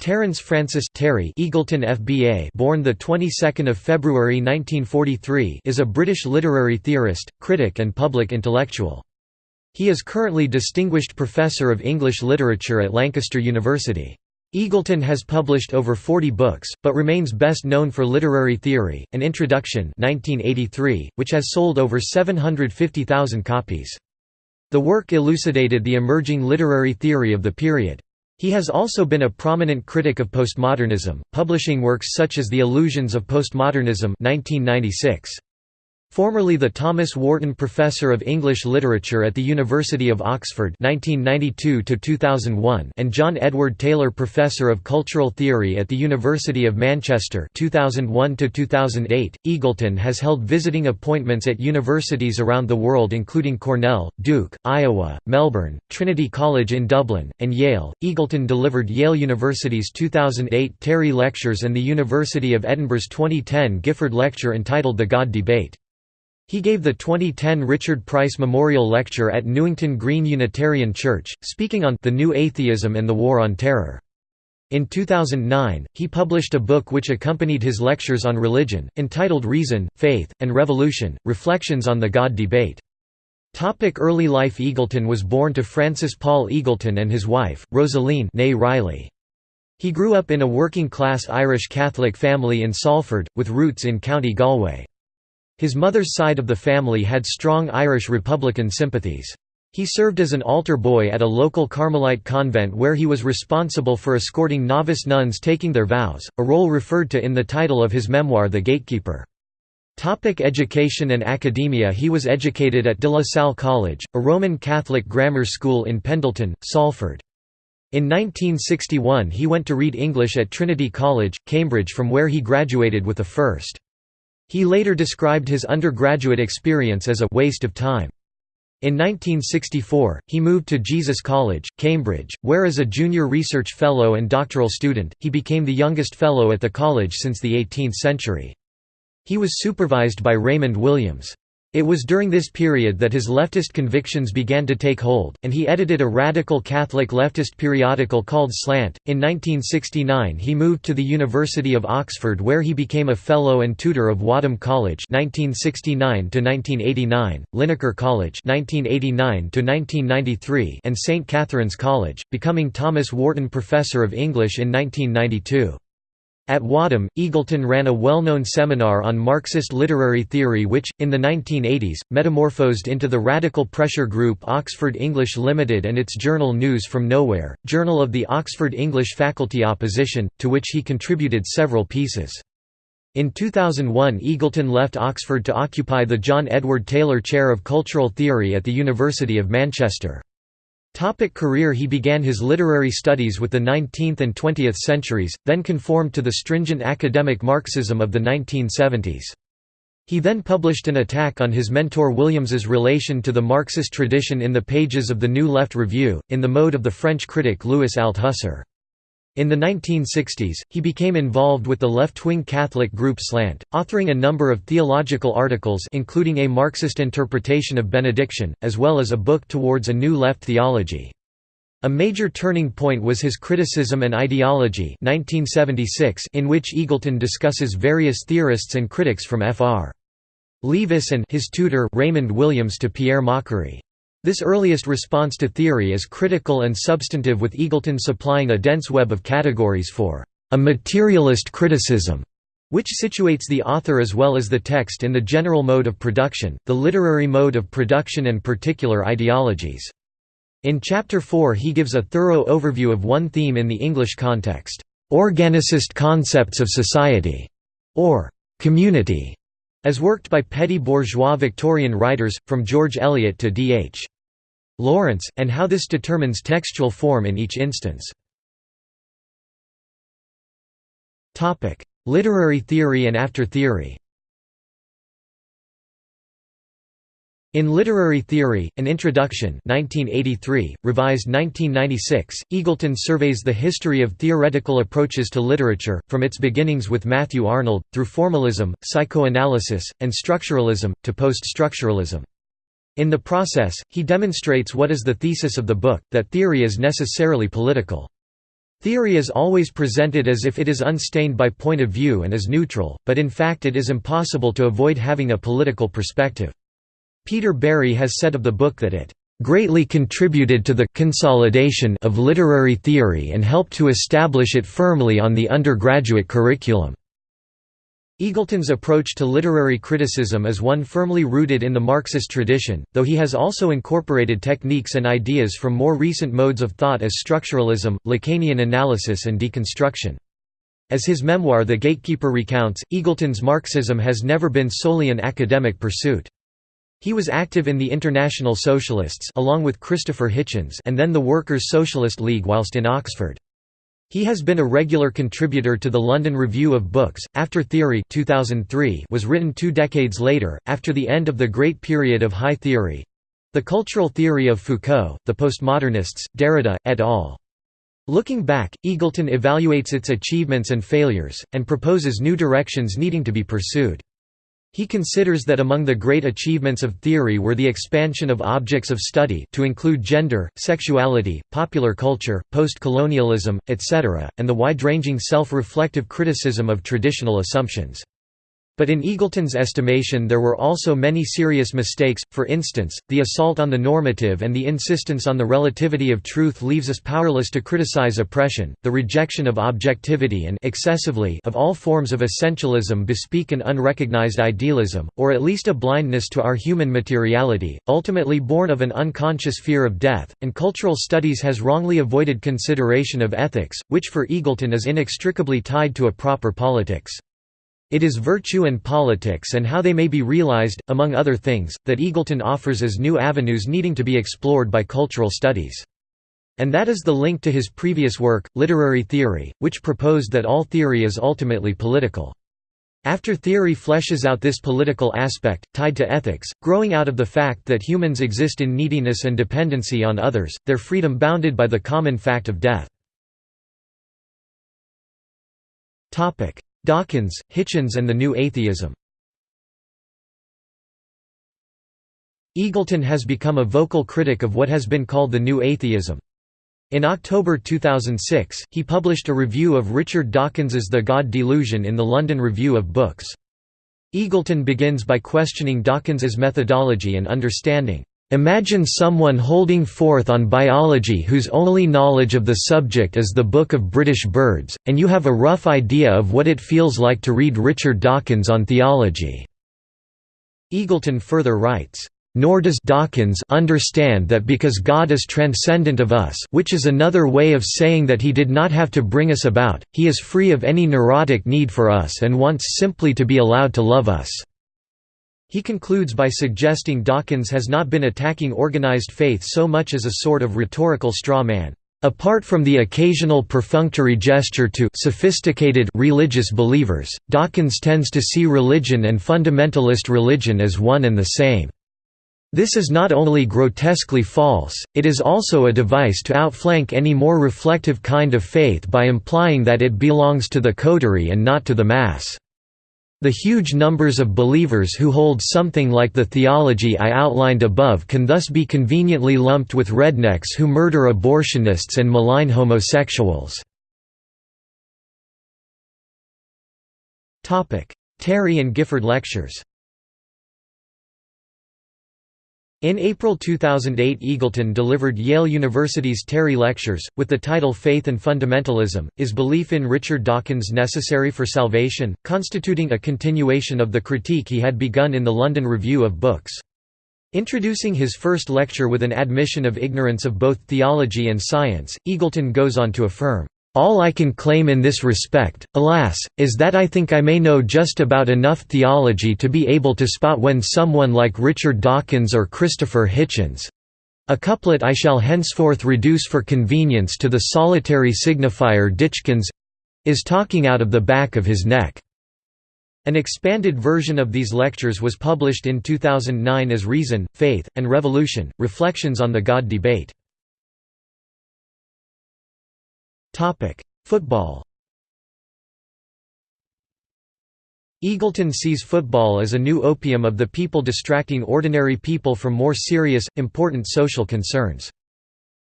Terence Francis Terry Eagleton FBA born the 22nd of February 1943 is a British literary theorist, critic and public intellectual. He is currently Distinguished Professor of English Literature at Lancaster University. Eagleton has published over 40 books, but remains best known for Literary Theory, An Introduction 1983, which has sold over 750,000 copies. The work elucidated the emerging literary theory of the period. He has also been a prominent critic of postmodernism, publishing works such as The Illusions of Postmodernism 1996. Formerly the Thomas Warton Professor of English Literature at the University of Oxford 1992 and John Edward Taylor Professor of Cultural Theory at the University of Manchester 2001 Eagleton has held visiting appointments at universities around the world including Cornell, Duke, Iowa, Melbourne, Trinity College in Dublin, and Yale. Eagleton delivered Yale University's 2008 Terry Lectures and the University of Edinburgh's 2010 Gifford Lecture entitled The God Debate. He gave the 2010 Richard Price Memorial Lecture at Newington Green Unitarian Church, speaking on the New Atheism and the War on Terror. In 2009, he published a book which accompanied his lectures on religion, entitled Reason, Faith, and Revolution, Reflections on the God Debate. Topic early life Eagleton was born to Francis Paul Eagleton and his wife, Rosaleen Riley. He grew up in a working-class Irish Catholic family in Salford, with roots in County Galway. His mother's side of the family had strong Irish Republican sympathies. He served as an altar boy at a local Carmelite convent where he was responsible for escorting novice nuns taking their vows, a role referred to in the title of his memoir The Gatekeeper. Topic education and academia He was educated at De La Salle College, a Roman Catholic grammar school in Pendleton, Salford. In 1961 he went to read English at Trinity College, Cambridge from where he graduated with a first. He later described his undergraduate experience as a «waste of time». In 1964, he moved to Jesus College, Cambridge, where as a junior research fellow and doctoral student, he became the youngest fellow at the college since the 18th century. He was supervised by Raymond Williams. It was during this period that his leftist convictions began to take hold, and he edited a radical Catholic leftist periodical called Slant. In 1969, he moved to the University of Oxford where he became a fellow and tutor of Wadham College (1969 to 1989), Linacre College (1989 to 1993), and St Catherine's College, becoming Thomas Warton Professor of English in 1992. At Wadham, Eagleton ran a well-known seminar on Marxist literary theory which, in the 1980s, metamorphosed into the radical pressure group Oxford English Limited and its journal News from Nowhere, journal of the Oxford English Faculty Opposition, to which he contributed several pieces. In 2001 Eagleton left Oxford to occupy the John Edward Taylor Chair of Cultural Theory at the University of Manchester. Topic career He began his literary studies with the 19th and 20th centuries, then conformed to the stringent academic Marxism of the 1970s. He then published an attack on his mentor Williams's relation to the Marxist tradition in the pages of the New Left Review, in the mode of the French critic Louis Althusser. In the 1960s, he became involved with the left-wing Catholic group Slant, authoring a number of theological articles including a Marxist interpretation of benediction, as well as a book towards a new left theology. A major turning point was his Criticism and Ideology 1976 in which Eagleton discusses various theorists and critics from F. R. Leavis and his tutor Raymond Williams to Pierre Macherey. This earliest response to theory is critical and substantive with Eagleton supplying a dense web of categories for a materialist criticism, which situates the author as well as the text in the general mode of production, the literary mode of production and particular ideologies. In Chapter 4 he gives a thorough overview of one theme in the English context, "'organicist concepts of society' or "'community' as worked by petty bourgeois Victorian writers, from George Eliot to D.H. Lawrence, and how this determines textual form in each instance. Literary theory and after theory In Literary Theory, An Introduction 1983, revised 1996, Eagleton surveys the history of theoretical approaches to literature, from its beginnings with Matthew Arnold, through formalism, psychoanalysis, and structuralism, to post-structuralism. In the process, he demonstrates what is the thesis of the book, that theory is necessarily political. Theory is always presented as if it is unstained by point of view and is neutral, but in fact it is impossible to avoid having a political perspective. Peter Barry has said of the book that it greatly contributed to the consolidation of literary theory and helped to establish it firmly on the undergraduate curriculum. Eagleton's approach to literary criticism is one firmly rooted in the Marxist tradition, though he has also incorporated techniques and ideas from more recent modes of thought as structuralism, Lacanian analysis and deconstruction. As his memoir The Gatekeeper recounts, Eagleton's Marxism has never been solely an academic pursuit. He was active in the International Socialists along with Christopher Hitchens and then the Workers' Socialist League whilst in Oxford. He has been a regular contributor to the London Review of Books. After Theory 2003 was written two decades later, after the end of the Great Period of High Theory the cultural theory of Foucault, the postmodernists, Derrida, et al. Looking back, Eagleton evaluates its achievements and failures, and proposes new directions needing to be pursued. He considers that among the great achievements of theory were the expansion of objects of study to include gender, sexuality, popular culture, post-colonialism, etc., and the wide-ranging self-reflective criticism of traditional assumptions. But in Eagleton's estimation there were also many serious mistakes, for instance, the assault on the normative and the insistence on the relativity of truth leaves us powerless to criticize oppression, the rejection of objectivity and excessively of all forms of essentialism bespeak an unrecognized idealism, or at least a blindness to our human materiality, ultimately born of an unconscious fear of death, and cultural studies has wrongly avoided consideration of ethics, which for Eagleton is inextricably tied to a proper politics. It is virtue and politics and how they may be realized, among other things, that Eagleton offers as new avenues needing to be explored by cultural studies. And that is the link to his previous work, Literary Theory, which proposed that all theory is ultimately political. After theory fleshes out this political aspect, tied to ethics, growing out of the fact that humans exist in neediness and dependency on others, their freedom bounded by the common fact of death. Dawkins, Hitchens and the New Atheism Eagleton has become a vocal critic of what has been called the New Atheism. In October 2006, he published a review of Richard Dawkins's The God Delusion in the London Review of Books. Eagleton begins by questioning Dawkins's methodology and understanding. Imagine someone holding forth on biology whose only knowledge of the subject is the Book of British Birds, and you have a rough idea of what it feels like to read Richard Dawkins on theology." Eagleton further writes, nor does Dawkins understand that because God is transcendent of us which is another way of saying that he did not have to bring us about, he is free of any neurotic need for us and wants simply to be allowed to love us." He concludes by suggesting Dawkins has not been attacking organized faith so much as a sort of rhetorical straw man. Apart from the occasional perfunctory gesture to sophisticated religious believers, Dawkins tends to see religion and fundamentalist religion as one and the same. This is not only grotesquely false, it is also a device to outflank any more reflective kind of faith by implying that it belongs to the coterie and not to the mass. The huge numbers of believers who hold something like the theology I outlined above can thus be conveniently lumped with rednecks who murder abortionists and malign homosexuals. Terry and Gifford Lectures In April 2008 Eagleton delivered Yale University's Terry Lectures, with the title Faith and Fundamentalism, Is Belief in Richard Dawkins Necessary for Salvation?, constituting a continuation of the critique he had begun in the London Review of Books. Introducing his first lecture with an admission of ignorance of both theology and science, Eagleton goes on to affirm, all I can claim in this respect, alas, is that I think I may know just about enough theology to be able to spot when someone like Richard Dawkins or Christopher Hitchens—a couplet I shall henceforth reduce for convenience to the solitary signifier Ditchkins—is talking out of the back of his neck. An expanded version of these lectures was published in 2009 as Reason, Faith, and Revolution, Reflections on the God Debate. Football Eagleton sees football as a new opium of the people distracting ordinary people from more serious, important social concerns.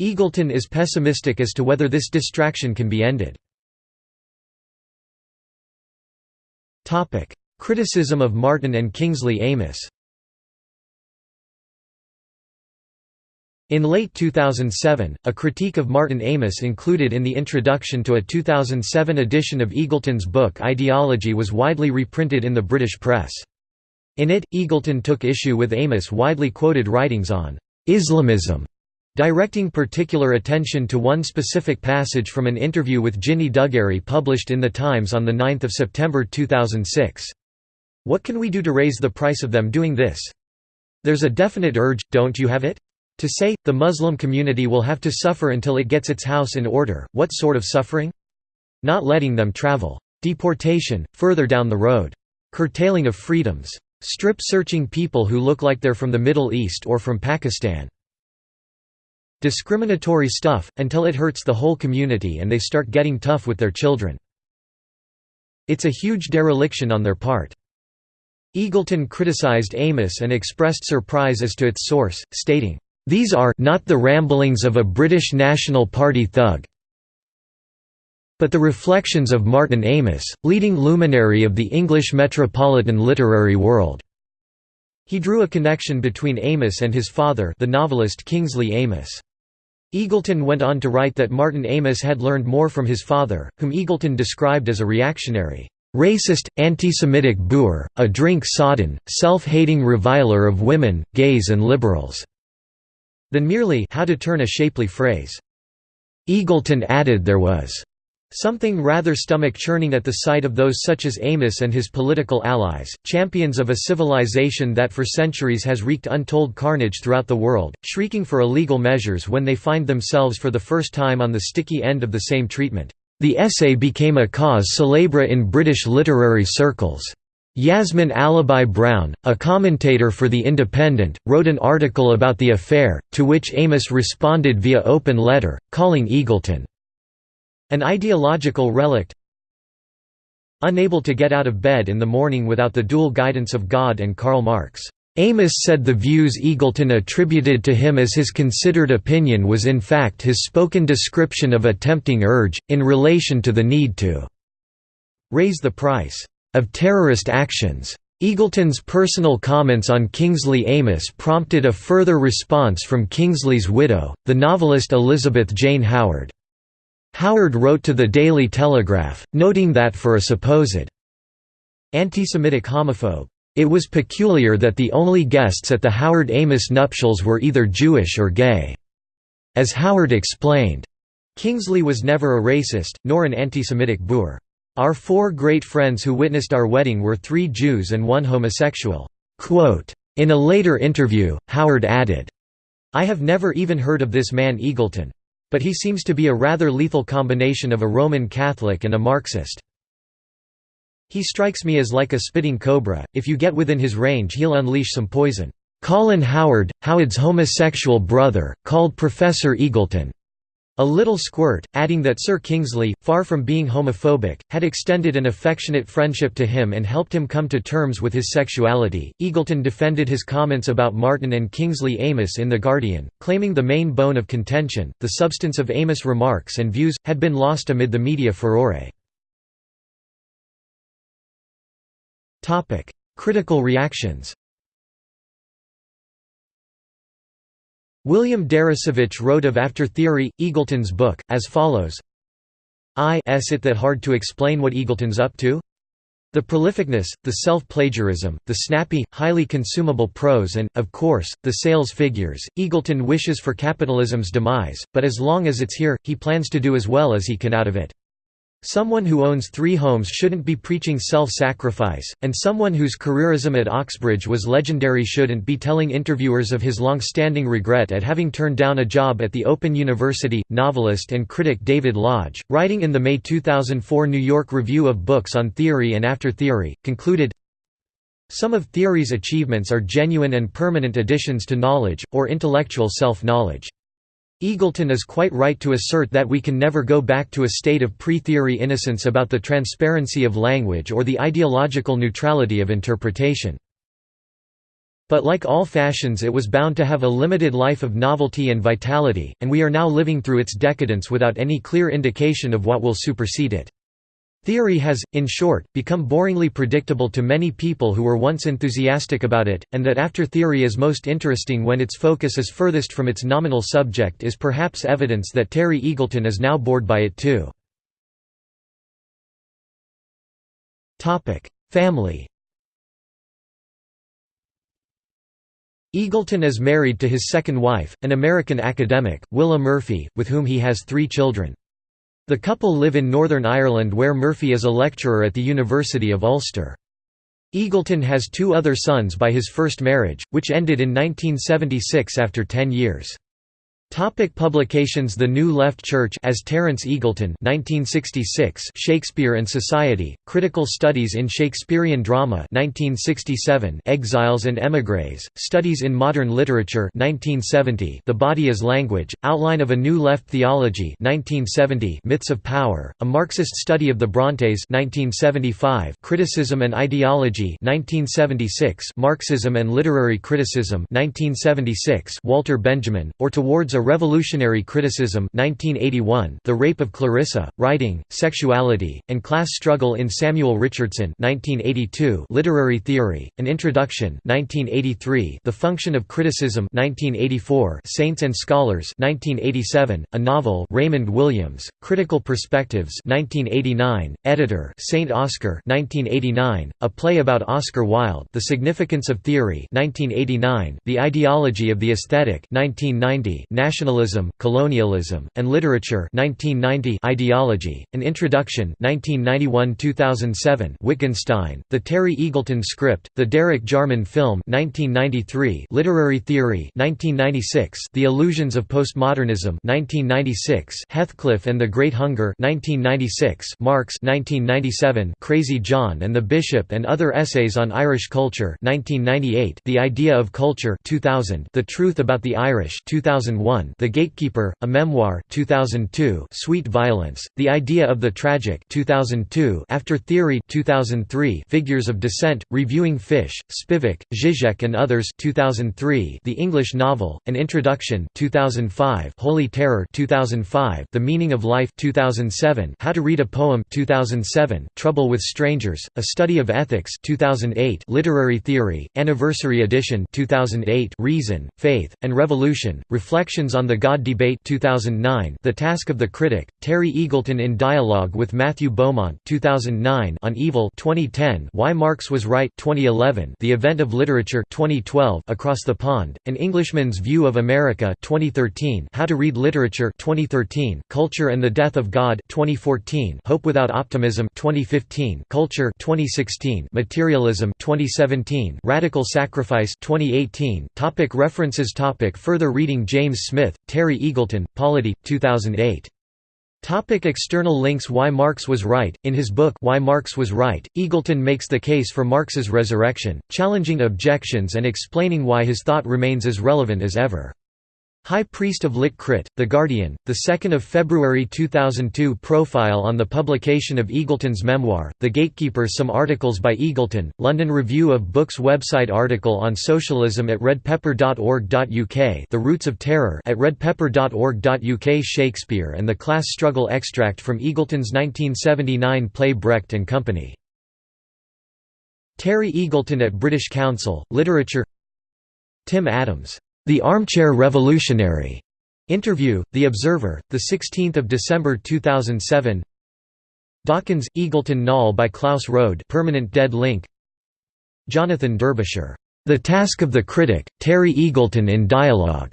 Eagleton is pessimistic as to whether this distraction can be ended. Criticism of Martin and Kingsley Amis In late 2007, a critique of Martin Amis included in the introduction to a 2007 edition of Eagleton's book Ideology was widely reprinted in the British press. In it, Eagleton took issue with Amis' widely quoted writings on Islamism, directing particular attention to one specific passage from an interview with Ginny Dougary published in The Times on 9 September 2006. What can we do to raise the price of them doing this? There's a definite urge, don't you have it? To say, the Muslim community will have to suffer until it gets its house in order, what sort of suffering? Not letting them travel. Deportation, further down the road. Curtailing of freedoms. Strip-searching people who look like they're from the Middle East or from Pakistan. Discriminatory stuff, until it hurts the whole community and they start getting tough with their children. It's a huge dereliction on their part. Eagleton criticized Amis and expressed surprise as to its source, stating, these are not the ramblings of a British National Party thug, but the reflections of Martin Amis, leading luminary of the English metropolitan literary world. He drew a connection between Amis and his father the novelist Kingsley Amis. Eagleton went on to write that Martin Amis had learned more from his father, whom Eagleton described as a reactionary, racist, anti-Semitic boor, a drink-sodden, self-hating reviler of women, gays and liberals than merely how to turn a shapely phrase. Eagleton added there was something rather stomach-churning at the sight of those such as Amis and his political allies, champions of a civilization that for centuries has wreaked untold carnage throughout the world, shrieking for illegal measures when they find themselves for the first time on the sticky end of the same treatment. The essay became a cause célèbre in British literary circles. Yasmin Alibhai-Brown, a commentator for The Independent, wrote an article about the affair, to which Amis responded via open letter, calling Eagleton an ideological relict unable to get out of bed in the morning without the dual guidance of God and Karl Marx. Amis said the views Eagleton attributed to him as his considered opinion was in fact his spoken description of a tempting urge, in relation to the need to raise the price of terrorist actions. Eagleton's personal comments on Kingsley Amis prompted a further response from Kingsley's widow, the novelist Elizabeth Jane Howard. Howard wrote to the Daily Telegraph, noting that for a supposed anti-Semitic homophobe, it was peculiar that the only guests at the Howard Amis nuptials were either Jewish or gay. As Howard explained, Kingsley was never a racist, nor an anti-Semitic boor. Our four great friends who witnessed our wedding were three Jews and one homosexual." In a later interview, Howard added, I have never even heard of this man Eagleton. But he seems to be a rather lethal combination of a Roman Catholic and a Marxist. He strikes me as like a spitting cobra, if you get within his range he'll unleash some poison. Colin Howard, Howard's homosexual brother, called Professor Eagleton, a little squirt, adding that Sir Kingsley, far from being homophobic, had extended an affectionate friendship to him and helped him come to terms with his sexuality. Eagleton defended his comments about Martin and Kingsley Amis in The Guardian, claiming the main bone of contention, the substance of Amis' remarks and views, had been lost amid the media furore. Critical reactions William Deresiewicz wrote of After Theory, Eagleton's book, as follows I s it that hard to explain what Eagleton's up to? The prolificness, the self-plagiarism, the snappy, highly consumable prose and, of course, the sales figures. Eagleton wishes for capitalism's demise, but as long as it's here, he plans to do as well as he can out of it. Someone who owns three homes shouldn't be preaching self-sacrifice, and someone whose careerism at Oxbridge was legendary shouldn't be telling interviewers of his long-standing regret at having turned down a job at the Open University. Novelist and critic David Lodge, writing in the May 2004 New York Review of Books on Theory and After Theory, concluded, Some of theory's achievements are genuine and permanent additions to knowledge, or intellectual self-knowledge. Eagleton is quite right to assert that we can never go back to a state of pre-theory innocence about the transparency of language or the ideological neutrality of interpretation. But like all fashions it was bound to have a limited life of novelty and vitality, and we are now living through its decadence without any clear indication of what will supersede it. Theory has, in short, become boringly predictable to many people who were once enthusiastic about it, and that after theory is most interesting when its focus is furthest from its nominal subject is perhaps evidence that Terry Eagleton is now bored by it too. Family Eagleton is married to his second wife, an American academic, Willa Murphy, with whom he has three children. The couple live in Northern Ireland where Murphy is a lecturer at the University of Ulster. Eagleton has two other sons by his first marriage, which ended in 1976 after ten years. Topic publications The New Left Church as Terence Eagleton 1966 Shakespeare and Society Critical Studies in Shakespearean Drama 1967 Exiles and Émigrés Studies in Modern Literature 1970 The Body as Language Outline of a New Left Theology 1970 Myths of Power A Marxist Study of the Brontes 1975 Criticism and Ideology 1976 Marxism and Literary Criticism 1976 Walter Benjamin or Towards a Revolutionary Criticism 1981, The Rape of Clarissa, Writing, Sexuality, and Class Struggle in Samuel Richardson 1982, Literary Theory, An Introduction 1983, The Function of Criticism 1984, Saints and Scholars 1987, a novel Raymond Williams, Critical Perspectives 1989, Editor Saint Oscar 1989, a play about Oscar Wilde The Significance of Theory 1989, The Ideology of the Aesthetic 1990, Nationalism, Colonialism, and Literature 1990 Ideology, An Introduction 1991–2007 Wittgenstein, The Terry Eagleton Script, The Derek Jarman Film 1993 Literary Theory 1996 The Illusions of Postmodernism 1996 Heathcliff and the Great Hunger 1996 Marx 1997 Crazy John and the Bishop and Other Essays on Irish Culture 1998 The Idea of Culture 2000 The Truth About the Irish 2001 the Gatekeeper, a Memoir 2002, Sweet Violence, The Idea of the Tragic 2002, After Theory 2003, Figures of Dissent, Reviewing Fish, Spivak, Zizek and Others 2003, The English Novel, An Introduction 2005, Holy Terror 2005, The Meaning of Life 2007, How to Read a Poem 2007, Trouble with Strangers, A Study of Ethics 2008, Literary Theory, Anniversary Edition 2008, Reason, Faith, and Revolution, Reflections Reflections on the God Debate 2009 The Task of the Critic, Terry Eagleton in Dialogue with Matthew Beaumont 2009 on Evil 2010 Why Marx Was Right 2011 The Event of Literature 2012 Across the Pond, An Englishman's View of America 2013 How to Read Literature 2013 Culture and the Death of God 2014 Hope Without Optimism 2015 Culture 2016 Materialism 2017 Radical Sacrifice 2018 Topic References Topic Further reading James Smith, Terry Eagleton, Polity, 2008. Topic external links Why Marx Was Right In his book Why Marx Was Right, Eagleton makes the case for Marx's resurrection, challenging objections and explaining why his thought remains as relevant as ever. High Priest of Lit Crit, The Guardian, 2 February 2002 Profile on the publication of Eagleton's memoir, The Gatekeeper Some articles by Eagleton, London Review of Books website article on socialism at redpepper.org.uk The Roots of Terror at redpepper.org.uk Shakespeare and the Class Struggle extract from Eagleton's 1979 play Brecht and Company. Terry Eagleton at British Council, Literature Tim Adams the Armchair Revolutionary. Interview, The Observer, 16 December 2007 Dawkins, Eagleton Knoll by Klaus Rohde permanent dead link Jonathan Derbyshire. The Task of the Critic, Terry Eagleton in Dialogue.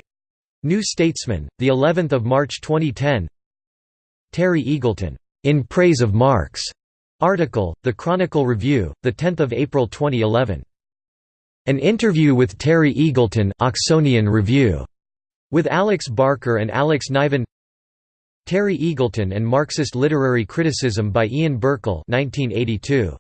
New Statesman, the 11th of March 2010. Terry Eagleton, In Praise of Marx. Article, The Chronicle Review, the 10th of April 2011. An interview with Terry Eagleton Oxonian Review, with Alex Barker and Alex Niven Terry Eagleton and Marxist Literary Criticism by Ian Burkle 1982.